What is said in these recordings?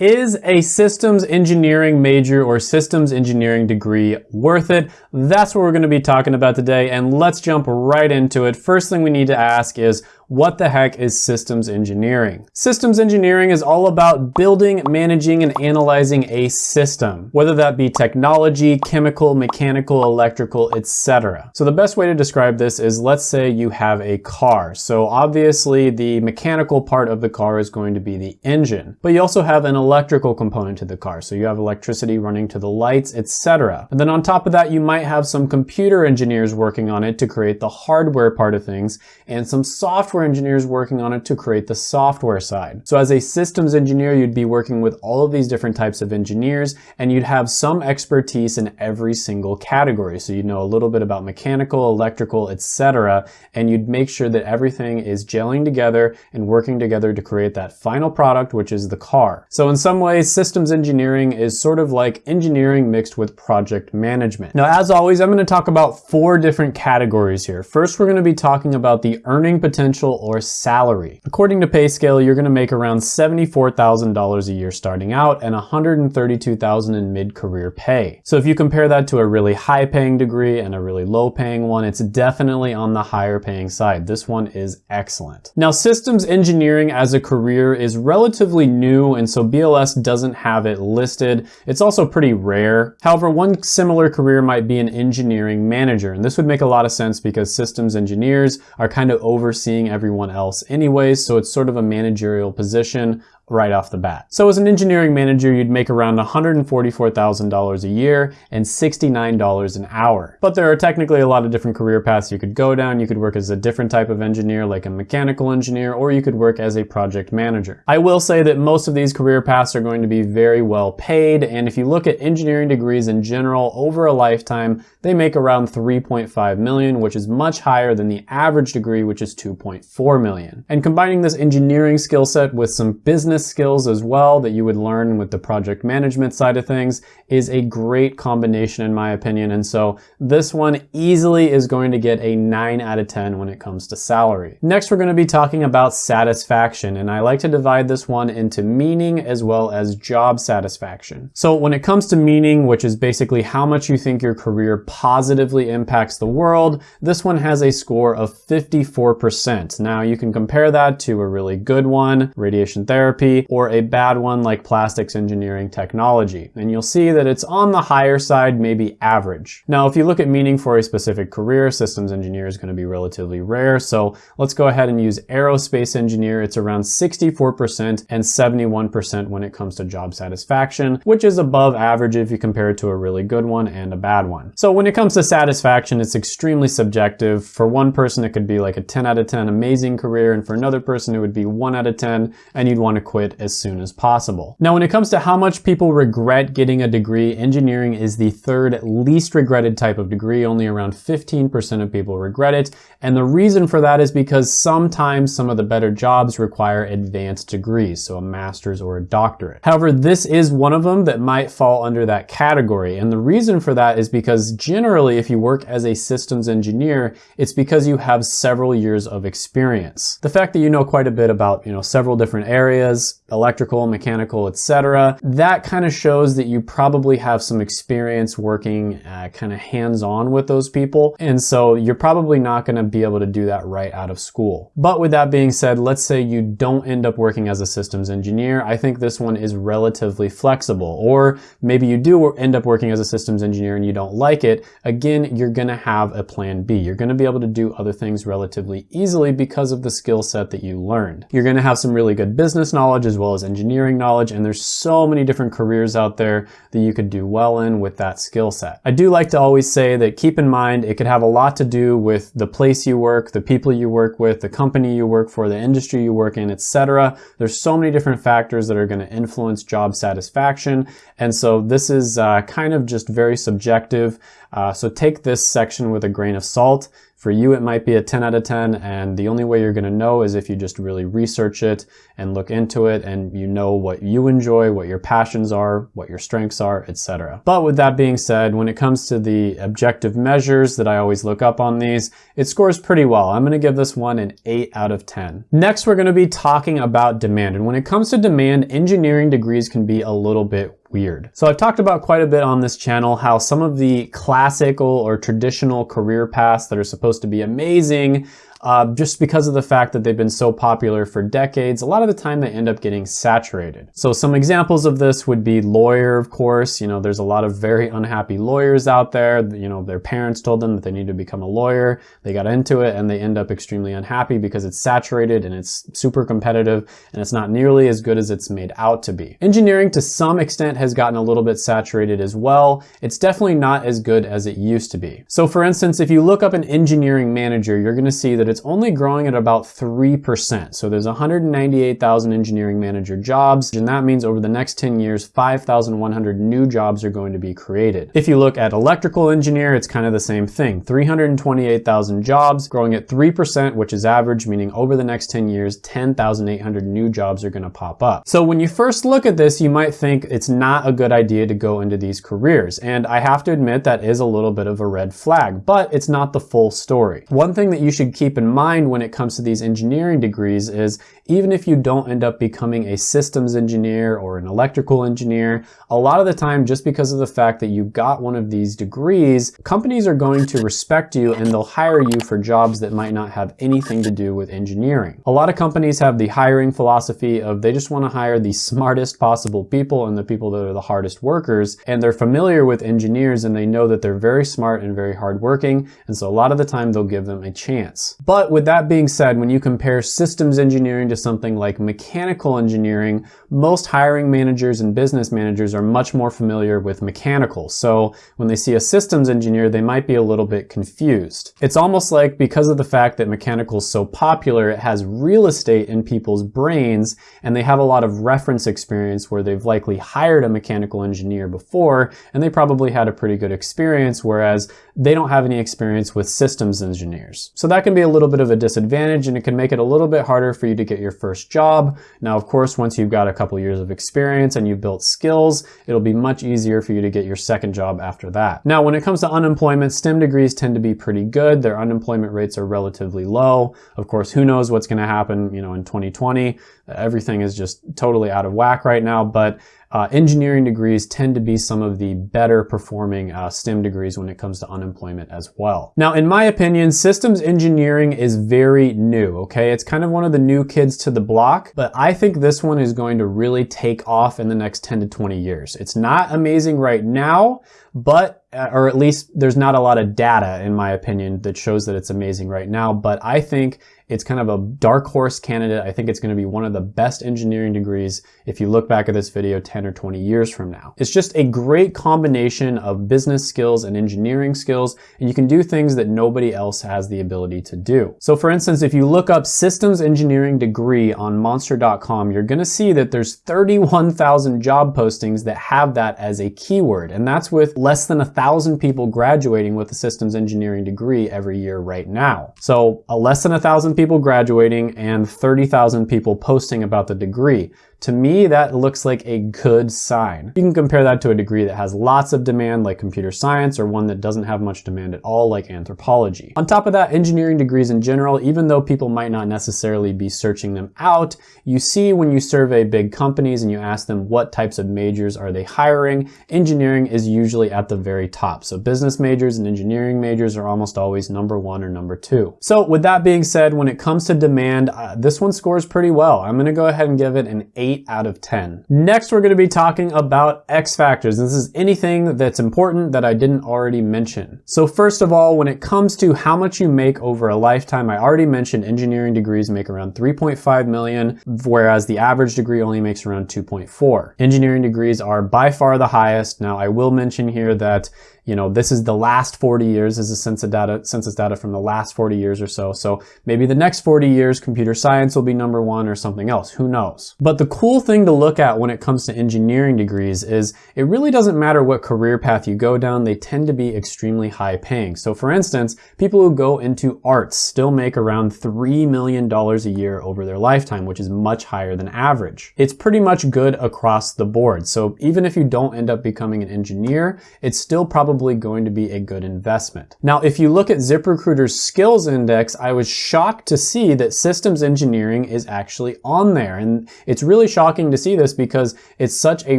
Is a systems engineering major or systems engineering degree worth it? That's what we're going to be talking about today and let's jump right into it. First thing we need to ask is what the heck is systems engineering? Systems engineering is all about building, managing, and analyzing a system, whether that be technology, chemical, mechanical, electrical, etc. So the best way to describe this is let's say you have a car. So obviously the mechanical part of the car is going to be the engine, but you also have an electrical component to the car. So you have electricity running to the lights, etc. And then on top of that, you might have some computer engineers working on it to create the hardware part of things and some software engineers working on it to create the software side. So as a systems engineer, you'd be working with all of these different types of engineers and you'd have some expertise in every single category. So you'd know a little bit about mechanical, electrical, etc. And you'd make sure that everything is gelling together and working together to create that final product, which is the car. So in some ways, systems engineering is sort of like engineering mixed with project management. Now, as always, I'm gonna talk about four different categories here. First, we're gonna be talking about the earning potential or salary. According to PayScale, you're gonna make around $74,000 a year starting out and $132,000 in mid-career pay. So if you compare that to a really high paying degree and a really low paying one, it's definitely on the higher paying side. This one is excellent. Now, systems engineering as a career is relatively new and so BLS BLS doesn't have it listed. It's also pretty rare. However, one similar career might be an engineering manager, and this would make a lot of sense because systems engineers are kind of overseeing everyone else anyways, so it's sort of a managerial position right off the bat. So as an engineering manager, you'd make around $144,000 a year and $69 an hour. But there are technically a lot of different career paths you could go down. You could work as a different type of engineer, like a mechanical engineer, or you could work as a project manager. I will say that most of these career paths are going to be very well paid. And if you look at engineering degrees in general, over a lifetime, they make around 3.5 million, which is much higher than the average degree, which is 2.4 million. And combining this engineering skill set with some business business skills as well that you would learn with the project management side of things is a great combination in my opinion. And so this one easily is going to get a 9 out of 10 when it comes to salary. Next, we're going to be talking about satisfaction. And I like to divide this one into meaning as well as job satisfaction. So when it comes to meaning, which is basically how much you think your career positively impacts the world, this one has a score of 54%. Now you can compare that to a really good one, radiation therapy, or a bad one like plastics engineering technology. And you'll see that it's on the higher side, maybe average. Now, if you look at meaning for a specific career, systems engineer is gonna be relatively rare. So let's go ahead and use aerospace engineer. It's around 64% and 71% when it comes to job satisfaction, which is above average if you compare it to a really good one and a bad one. So when it comes to satisfaction, it's extremely subjective. For one person, it could be like a 10 out of 10 amazing career. And for another person, it would be one out of 10 and you'd want to quit as soon as possible. Now, when it comes to how much people regret getting a degree, engineering is the third least regretted type of degree. Only around 15% of people regret it. And the reason for that is because sometimes some of the better jobs require advanced degrees, so a master's or a doctorate. However, this is one of them that might fall under that category. And the reason for that is because generally, if you work as a systems engineer, it's because you have several years of experience. The fact that you know quite a bit about, you know, several different areas, electrical, mechanical, etc. That kind of shows that you probably have some experience working uh, kind of hands-on with those people. And so you're probably not going to be able to do that right out of school. But with that being said, let's say you don't end up working as a systems engineer. I think this one is relatively flexible. Or maybe you do end up working as a systems engineer and you don't like it. Again, you're going to have a plan B. You're going to be able to do other things relatively easily because of the skill set that you learned. You're going to have some really good business knowledge knowledge as well as engineering knowledge. And there's so many different careers out there that you could do well in with that skill set. I do like to always say that keep in mind, it could have a lot to do with the place you work, the people you work with, the company you work for, the industry you work in, etc. There's so many different factors that are going to influence job satisfaction. And so this is uh, kind of just very subjective. Uh, so take this section with a grain of salt. For you, it might be a 10 out of 10, and the only way you're gonna know is if you just really research it and look into it and you know what you enjoy, what your passions are, what your strengths are, etc. But with that being said, when it comes to the objective measures that I always look up on these, it scores pretty well. I'm gonna give this one an 8 out of 10. Next, we're gonna be talking about demand. And when it comes to demand, engineering degrees can be a little bit weird. So I've talked about quite a bit on this channel how some of the classical or traditional career paths that are supposed to be amazing uh, just because of the fact that they've been so popular for decades, a lot of the time they end up getting saturated. So some examples of this would be lawyer, of course. You know, there's a lot of very unhappy lawyers out there. You know, their parents told them that they need to become a lawyer. They got into it and they end up extremely unhappy because it's saturated and it's super competitive and it's not nearly as good as it's made out to be. Engineering to some extent has gotten a little bit saturated as well. It's definitely not as good as it used to be. So for instance, if you look up an engineering manager, you're gonna see that it's only growing at about 3%. So there's 198,000 engineering manager jobs, and that means over the next 10 years, 5,100 new jobs are going to be created. If you look at electrical engineer, it's kind of the same thing. 328,000 jobs, growing at 3%, which is average, meaning over the next 10 years, 10,800 new jobs are gonna pop up. So when you first look at this, you might think it's not a good idea to go into these careers. And I have to admit that is a little bit of a red flag, but it's not the full story. One thing that you should keep in in mind when it comes to these engineering degrees is even if you don't end up becoming a systems engineer or an electrical engineer, a lot of the time, just because of the fact that you got one of these degrees, companies are going to respect you and they'll hire you for jobs that might not have anything to do with engineering. A lot of companies have the hiring philosophy of they just want to hire the smartest possible people and the people that are the hardest workers, and they're familiar with engineers and they know that they're very smart and very hardworking, and so a lot of the time they'll give them a chance. But with that being said, when you compare systems engineering something like mechanical engineering, most hiring managers and business managers are much more familiar with mechanical. So when they see a systems engineer, they might be a little bit confused. It's almost like because of the fact that mechanical is so popular, it has real estate in people's brains and they have a lot of reference experience where they've likely hired a mechanical engineer before and they probably had a pretty good experience, whereas they don't have any experience with systems engineers. So that can be a little bit of a disadvantage and it can make it a little bit harder for you to get your first job. Now, of course, once you've got a couple years of experience and you've built skills, it'll be much easier for you to get your second job after that. Now, when it comes to unemployment, STEM degrees tend to be pretty good. Their unemployment rates are relatively low. Of course, who knows what's gonna happen, you know, in 2020. Everything is just totally out of whack right now, but uh, engineering degrees tend to be some of the better performing uh, STEM degrees when it comes to unemployment as well. Now, in my opinion, systems engineering is very new, okay? It's kind of one of the new kids to the block, but I think this one is going to really take off in the next 10 to 20 years. It's not amazing right now, but, uh, or at least there's not a lot of data, in my opinion, that shows that it's amazing right now, but I think it's kind of a dark horse candidate. I think it's going to be one of the best engineering degrees if you look back at this video 10 or 20 years from now. It's just a great combination of business skills and engineering skills, and you can do things that nobody else has the ability to do. So for instance, if you look up systems engineering degree on monster.com, you're going to see that there's 31,000 job postings that have that as a keyword, and that's with less than a thousand people graduating with a systems engineering degree every year right now. So a less than a thousand people graduating and 30,000 people posting about the degree. To me, that looks like a good sign. You can compare that to a degree that has lots of demand like computer science or one that doesn't have much demand at all like anthropology. On top of that, engineering degrees in general, even though people might not necessarily be searching them out, you see when you survey big companies and you ask them what types of majors are they hiring, engineering is usually at the very top. So business majors and engineering majors are almost always number one or number two. So with that being said, when it comes to demand, uh, this one scores pretty well. I'm gonna go ahead and give it an eight 8 out of 10. Next, we're gonna be talking about X factors. This is anything that's important that I didn't already mention. So first of all, when it comes to how much you make over a lifetime, I already mentioned engineering degrees make around 3.5 million, whereas the average degree only makes around 2.4. Engineering degrees are by far the highest. Now, I will mention here that you know, this is the last 40 years, this is census data, census data from the last 40 years or so. So maybe the next 40 years, computer science will be number one or something else, who knows. But the cool thing to look at when it comes to engineering degrees is it really doesn't matter what career path you go down, they tend to be extremely high paying. So for instance, people who go into arts still make around $3 million a year over their lifetime, which is much higher than average. It's pretty much good across the board. So even if you don't end up becoming an engineer, it's still probably going to be a good investment. Now, if you look at ZipRecruiter's skills index, I was shocked to see that systems engineering is actually on there. And it's really shocking to see this because it's such a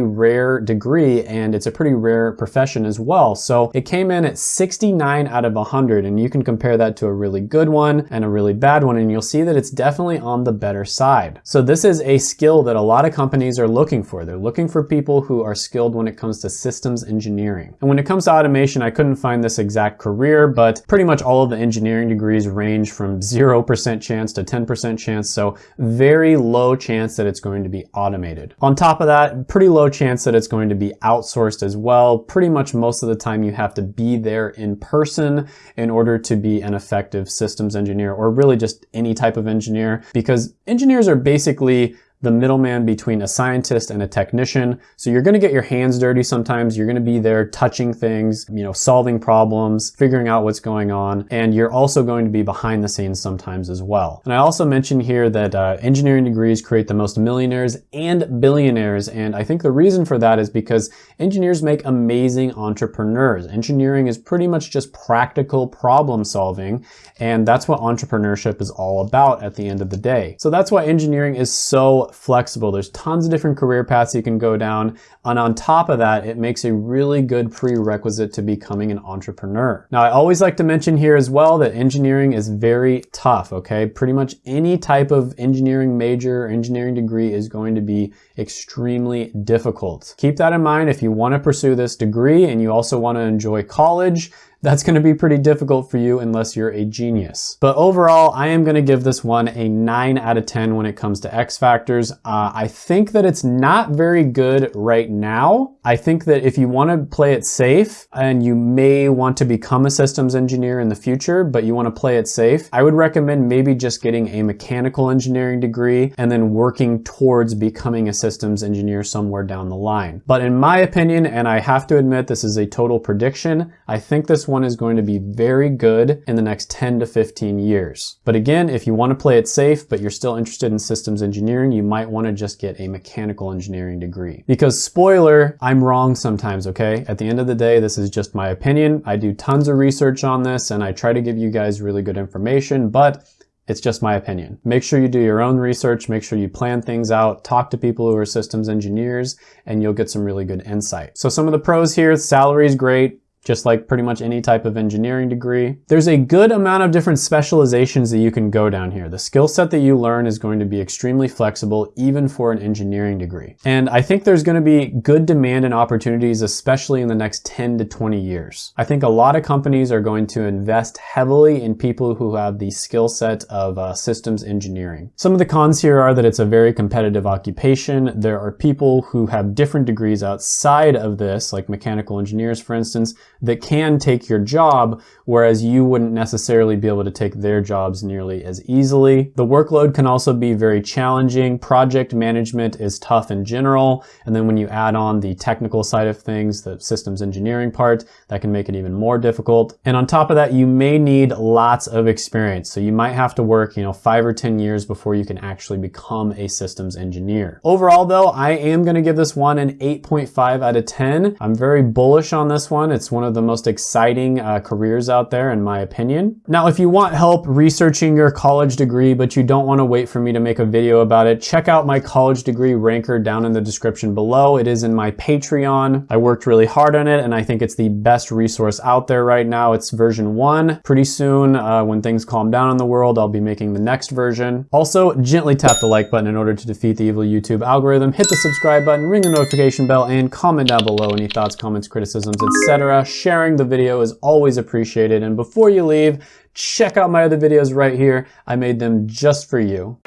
rare degree and it's a pretty rare profession as well. So it came in at 69 out of 100 and you can compare that to a really good one and a really bad one and you'll see that it's definitely on the better side. So this is a skill that a lot of companies are looking for. They're looking for people who are skilled when it comes to systems engineering. And when it comes to automation, I couldn't find this exact career, but pretty much all of the engineering degrees range from 0% chance to 10% chance. So very low chance that it's going to be automated. On top of that, pretty low chance that it's going to be outsourced as well. Pretty much most of the time you have to be there in person in order to be an effective systems engineer or really just any type of engineer because engineers are basically basically the middleman between a scientist and a technician. So you're gonna get your hands dirty sometimes. You're gonna be there touching things, you know, solving problems, figuring out what's going on. And you're also going to be behind the scenes sometimes as well. And I also mentioned here that uh, engineering degrees create the most millionaires and billionaires. And I think the reason for that is because engineers make amazing entrepreneurs. Engineering is pretty much just practical problem solving. And that's what entrepreneurship is all about at the end of the day. So that's why engineering is so flexible. There's tons of different career paths you can go down. And on top of that, it makes a really good prerequisite to becoming an entrepreneur. Now, I always like to mention here as well that engineering is very tough, okay? Pretty much any type of engineering major or engineering degree is going to be extremely difficult. Keep that in mind if you want to pursue this degree and you also want to enjoy college, that's gonna be pretty difficult for you unless you're a genius. But overall, I am gonna give this one a nine out of 10 when it comes to X factors. Uh, I think that it's not very good right now. I think that if you wanna play it safe and you may want to become a systems engineer in the future, but you wanna play it safe, I would recommend maybe just getting a mechanical engineering degree and then working towards becoming a systems engineer somewhere down the line. But in my opinion, and I have to admit this is a total prediction, I think this one is going to be very good in the next 10 to 15 years. But again, if you want to play it safe, but you're still interested in systems engineering, you might want to just get a mechanical engineering degree. Because spoiler, I'm wrong sometimes, okay? At the end of the day, this is just my opinion. I do tons of research on this and I try to give you guys really good information, but it's just my opinion. Make sure you do your own research, make sure you plan things out, talk to people who are systems engineers, and you'll get some really good insight. So some of the pros here, salary is great, just like pretty much any type of engineering degree. There's a good amount of different specializations that you can go down here. The skill set that you learn is going to be extremely flexible, even for an engineering degree. And I think there's gonna be good demand and opportunities, especially in the next 10 to 20 years. I think a lot of companies are going to invest heavily in people who have the skill set of uh, systems engineering. Some of the cons here are that it's a very competitive occupation. There are people who have different degrees outside of this, like mechanical engineers, for instance, that can take your job, whereas you wouldn't necessarily be able to take their jobs nearly as easily. The workload can also be very challenging. Project management is tough in general. And then when you add on the technical side of things, the systems engineering part, that can make it even more difficult. And on top of that, you may need lots of experience. So you might have to work, you know, five or 10 years before you can actually become a systems engineer. Overall though, I am gonna give this one an 8.5 out of 10. I'm very bullish on this one. It's one of the most exciting uh, careers out there in my opinion. Now, if you want help researching your college degree, but you don't want to wait for me to make a video about it, check out my college degree ranker down in the description below. It is in my Patreon. I worked really hard on it and I think it's the best resource out there right now. It's version one. Pretty soon, uh, when things calm down in the world, I'll be making the next version. Also, gently tap the like button in order to defeat the evil YouTube algorithm. Hit the subscribe button, ring the notification bell, and comment down below any thoughts, comments, criticisms, etc sharing the video is always appreciated. And before you leave, check out my other videos right here. I made them just for you.